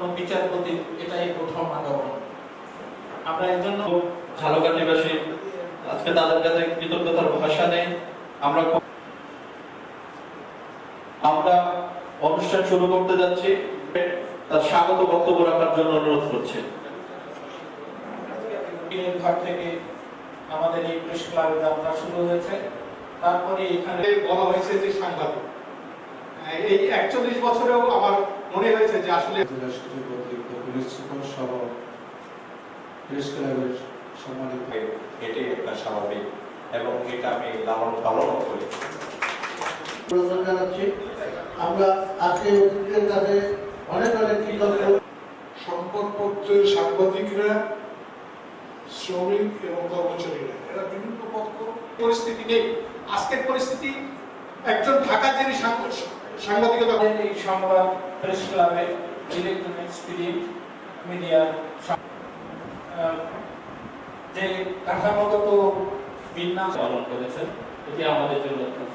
কোনো বিচারপতি এটাই প্রথম আগমন আমরা এর জন্য ঝালকার নিবাসী আজকে তাদের কাছে কৃতজ্ঞতার ভাষা নেই। আমরা আমরা অনুষ্ঠান শুরু করতে যাচ্ছি। তার স্বাগত বক্তব্য রাখার জন্য অনুরোধ করছি। ঘর থেকে আমাদের এই প্রেস ক্লাবের যাত্রা শুরু হয়েছে। তারপরে এখানে বলা হয়েছে যে সাংবাদিক। এই একচল্লিশ বছরেও আমার মনে হয়েছে যে আসলে জেলা সচিব অতিরিক্ত পুলিশ সুপার সহ প্রেস ক্লাবের সম্মানিত এটাই একটা স্বাভাবিক এবং এটা আমি লালন পালনও করি। জানাচ্ছি। আমরা আজকে অতিথিদের কাছে অনেক অনেক কৃতজ্ঞ। সংবাদপত্রের সাংবাদিকরা শ্রমিক এবং কর্মচারীরা এরা বিভিন্ন পক্ষ পরিস্থিতি নেই। আজকের পরিস্থিতি একজন ঢাকা যিনি সাংবাদিক- সাংবাদিকতা। এই সংবাদ প্রেস ক্লাবে ইলেকট্রনিক্স প্রিন্ট মিডিয়া যে কাঠামোগত বিন্যাস পালন করেছেন এটি আমাদের জন্য অত্যন্ত